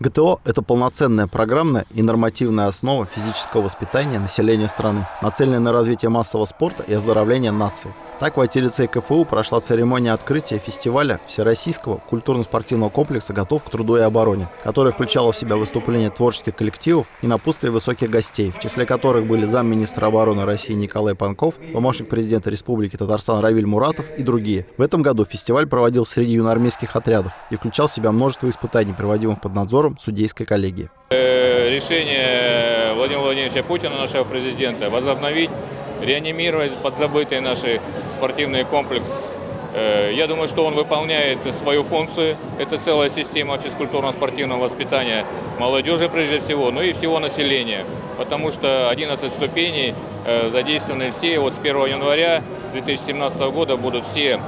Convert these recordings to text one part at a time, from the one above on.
ГТО – это полноценная программная и нормативная основа физического воспитания населения страны, нацеленная на развитие массового спорта и оздоровление нации. Так в IT-лицее КФУ прошла церемония открытия фестиваля Всероссийского культурно-спортивного комплекса «Готов к труду и обороне», которая включала в себя выступления творческих коллективов и напутствие высоких гостей, в числе которых были замминистра обороны России Николай Панков, помощник президента Республики Татарстан Равиль Муратов и другие. В этом году фестиваль проводил среди юноармейских отрядов и включал в себя множество испытаний, проводимых под надзором судейской коллегии. Э, решение Владимира Владимировича Путина, нашего президента, возобновить, реанимировать подзабытый наш спортивный комплекс. Э, я думаю, что он выполняет свою функцию. Это целая система физкультурно-спортивного воспитания молодежи прежде всего, ну и всего населения. Потому что 11 ступеней э, задействованы все. Вот с 1 января 2017 года будут все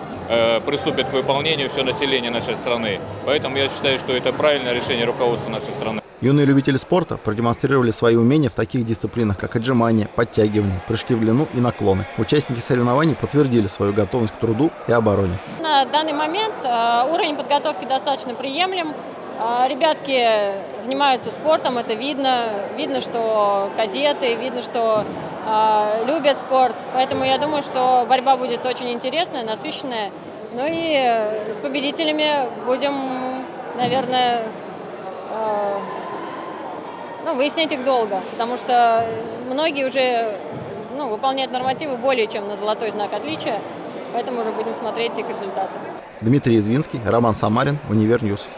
приступят к выполнению все население нашей страны. Поэтому я считаю, что это правильное решение руководства нашей страны. Юные любители спорта продемонстрировали свои умения в таких дисциплинах, как отжимания, подтягивания, прыжки в длину и наклоны. Участники соревнований подтвердили свою готовность к труду и обороне. На данный момент э, уровень подготовки достаточно приемлем. Э, ребятки занимаются спортом, это видно. Видно, что кадеты, видно, что э, любят спорт. Поэтому я думаю, что борьба будет очень интересная, насыщенная. Ну и с победителями будем, наверное, ну, выяснять их долго, потому что многие уже ну, выполняют нормативы более чем на золотой знак отличия, поэтому уже будем смотреть их результаты. Дмитрий Извинский, Роман Самарин, Univer News.